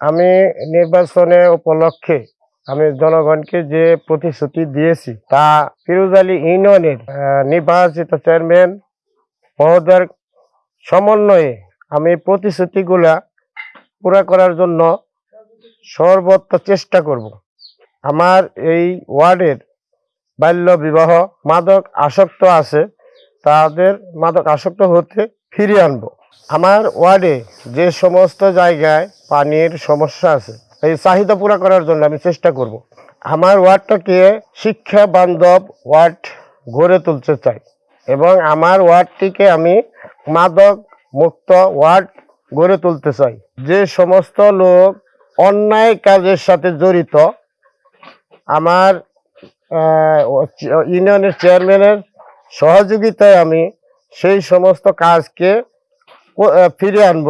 আমি নির্বাচনে উপলক্ষে আমি জনগণকে যে প্রতিশ্রুতি দিয়েছি তা ফিরোজ আলী ইউনিয়নের নির্বাচিত চেয়ারম্যান মহোদয়ের সমন্বয়ে আমি প্রতিশ্রুতিগুলা পুরা করার জন্য সর্বত্র চেষ্টা করব। আমার এই ওয়ার্ডের বাল্য বিবাহ মাদক আসক্ত আছে, তাদের মাদক আসক্ত হতে ফিরিয়ে আনব। আমার ওয়ার্ডে যে সমস্ত জায়গায় পানির সমস্যা আছে, এই চাহিদা পুরা করার জন্য আমি চেষ্টা করব। আমার ওয়ার্ডটাকে শিক্ষা বান্ধব ওয়ার্ড গড়ে তুলতে চাই এবং আমার ওয়ার্ডটিকে আমি মাদক মুক্ত ওয়ার্ড গড়ে তুলতে চাই। যে সমস্ত লোক অন্যায় কাজের সাথে জড়িত, আমার ইউনিয়নের চেয়ারম্যানের সহযোগিতায় আমি সেই সমস্ত কাজকে ফিরিয়ে আনব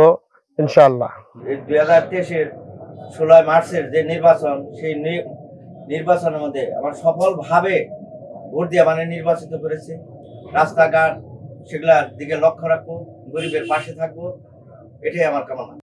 ইনশাল্লাহ দুই হাজার তেইশের ষোলোই মার্চের যে নির্বাচন, সেই নির্বাচনের মধ্যে আমার সফলভাবে ভোট দিয়ে মানে নির্বাচিত করেছে। রাস্তাঘাট, সেগুলার দিকে লক্ষ্য রাখব, গরিবের পাশে থাকব, এটাই আমার কামনা।